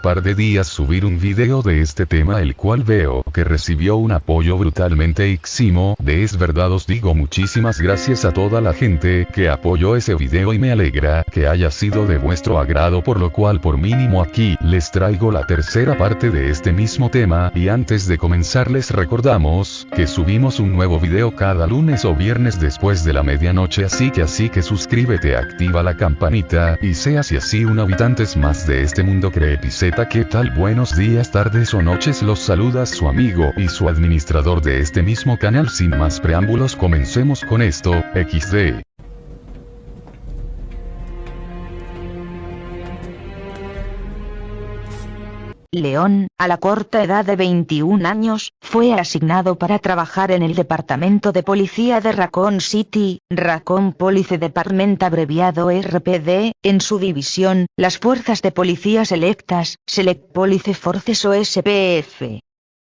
par de días subir un video de este tema el cual veo que recibió un apoyo brutalmente eximo, de es verdad. Os digo muchísimas gracias a toda la gente que apoyó ese video y me alegra que haya sido de vuestro agrado por lo cual por mínimo aquí les traigo la tercera parte de este mismo tema. Y antes de comenzar les recordamos que subimos un nuevo video cada lunes o viernes después de la medianoche así que así que suscríbete activa la campanita y seas y así un habitantes más de este mundo qué tal buenos días tardes o noches. Los saluda su amigo y su administrador de este mismo canal. Sin más preámbulos comencemos con esto, XD. León, a la corta edad de 21 años, fue asignado para trabajar en el Departamento de Policía de Raccoon City, Raccoon Police Department abreviado RPD, en su división, las Fuerzas de Policía Selectas, Select Police Forces o SPF.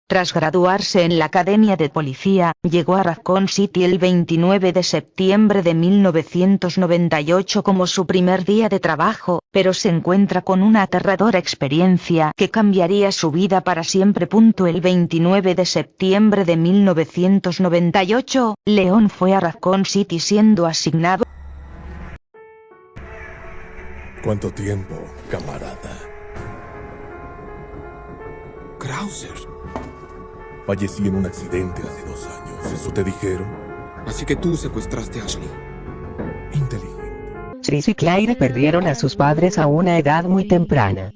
Tras graduarse en la Academia de Policía, llegó a Raccoon City el 29 de septiembre de 1998 como su primer día de trabajo, pero se encuentra con una aterradora experiencia que cambiaría su vida para siempre. El 29 de septiembre de 1998, León fue a Raccoon City siendo asignado ¿Cuánto tiempo, camarada? Krauser. Fallecí en un accidente hace dos años. ¿Eso te dijeron? Así que tú secuestraste a Ashley. Inteligente. Tris y Claire perdieron a sus padres a una edad muy temprana.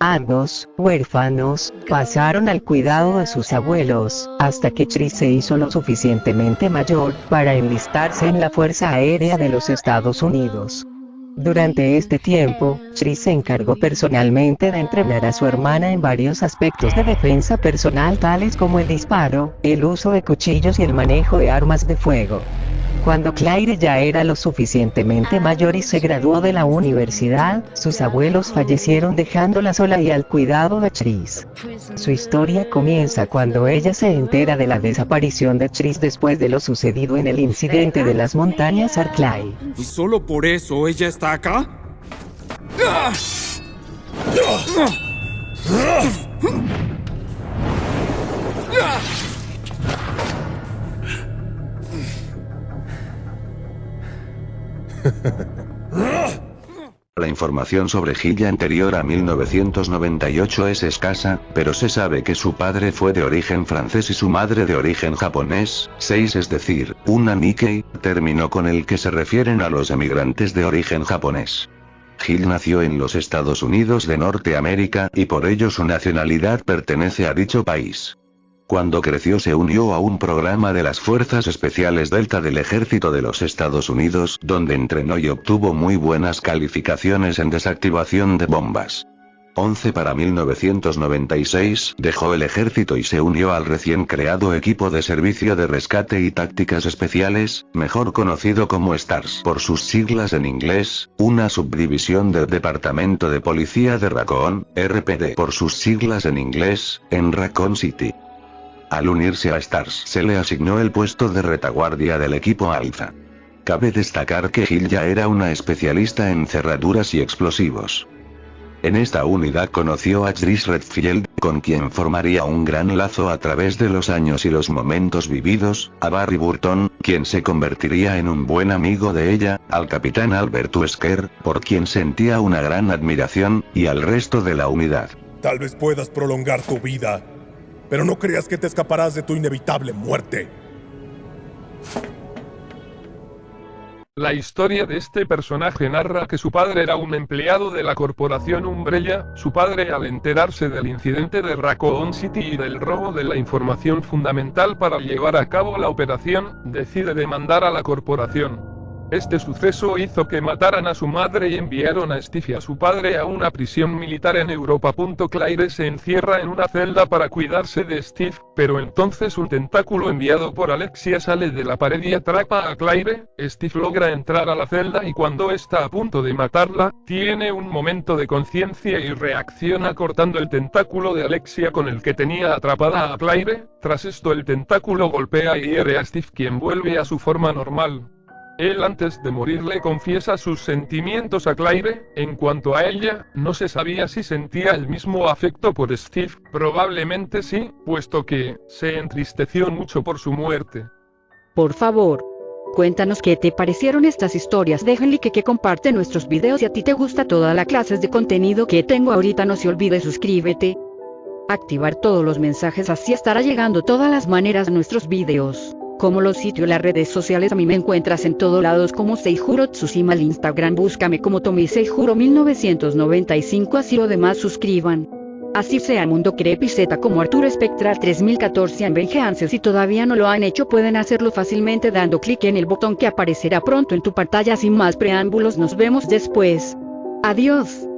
Ambos, huérfanos, pasaron al cuidado de sus abuelos, hasta que Tris se hizo lo suficientemente mayor para enlistarse en la Fuerza Aérea de los Estados Unidos. Durante este tiempo, Tris se encargó personalmente de entrenar a su hermana en varios aspectos de defensa personal tales como el disparo, el uso de cuchillos y el manejo de armas de fuego. Cuando Claire ya era lo suficientemente mayor y se graduó de la universidad, sus abuelos fallecieron dejándola sola y al cuidado de Tris. Su historia comienza cuando ella se entera de la desaparición de Tris después de lo sucedido en el incidente de las montañas Arclay. ¿Y solo por eso ella está acá? Información sobre Gilla anterior a 1998 es escasa, pero se sabe que su padre fue de origen francés y su madre de origen japonés, 6 es decir, una Nikkei, término con el que se refieren a los emigrantes de origen japonés. Gil nació en los Estados Unidos de Norteamérica y por ello su nacionalidad pertenece a dicho país. Cuando creció se unió a un programa de las Fuerzas Especiales Delta del Ejército de los Estados Unidos, donde entrenó y obtuvo muy buenas calificaciones en desactivación de bombas. 11 para 1996, dejó el ejército y se unió al recién creado equipo de servicio de rescate y tácticas especiales, mejor conocido como STARS por sus siglas en inglés, una subdivisión del Departamento de Policía de Raccoon, RPD por sus siglas en inglés, en Raccoon City. Al unirse a Stars se le asignó el puesto de retaguardia del equipo Alpha. Cabe destacar que Gil ya era una especialista en cerraduras y explosivos. En esta unidad conoció a Tris Redfield, con quien formaría un gran lazo a través de los años y los momentos vividos, a Barry Burton, quien se convertiría en un buen amigo de ella, al capitán Albert Wesker, por quien sentía una gran admiración, y al resto de la unidad. Tal vez puedas prolongar tu vida, pero no creas que te escaparás de tu inevitable muerte. La historia de este personaje narra que su padre era un empleado de la corporación Umbrella, su padre al enterarse del incidente de Raccoon City y del robo de la información fundamental para llevar a cabo la operación, decide demandar a la corporación. Este suceso hizo que mataran a su madre y enviaron a Steve y a su padre a una prisión militar en Europa. Claire se encierra en una celda para cuidarse de Steve, pero entonces un tentáculo enviado por Alexia sale de la pared y atrapa a Claire. Steve logra entrar a la celda y cuando está a punto de matarla, tiene un momento de conciencia y reacciona cortando el tentáculo de Alexia con el que tenía atrapada a Claire. Tras esto el tentáculo golpea y hiere a Steve quien vuelve a su forma normal. Él antes de morir le confiesa sus sentimientos a Claire, en cuanto a ella, no se sabía si sentía el mismo afecto por Steve, probablemente sí, puesto que, se entristeció mucho por su muerte. Por favor, cuéntanos qué te parecieron estas historias. Déjenle que, que comparte nuestros videos si a ti te gusta toda la clases de contenido que tengo ahorita. No se olvide suscríbete. Activar todos los mensajes así estará llegando todas las maneras nuestros videos como los sitios las redes sociales a mí me encuentras en todos lados como Seijuro Tsushima al Instagram búscame como Tomi Seijuro 1995 así lo demás suscriban. Así sea Mundo Creepy Z como Arturo Spectral 3014 en Vengeance si todavía no lo han hecho pueden hacerlo fácilmente dando clic en el botón que aparecerá pronto en tu pantalla sin más preámbulos nos vemos después. Adiós.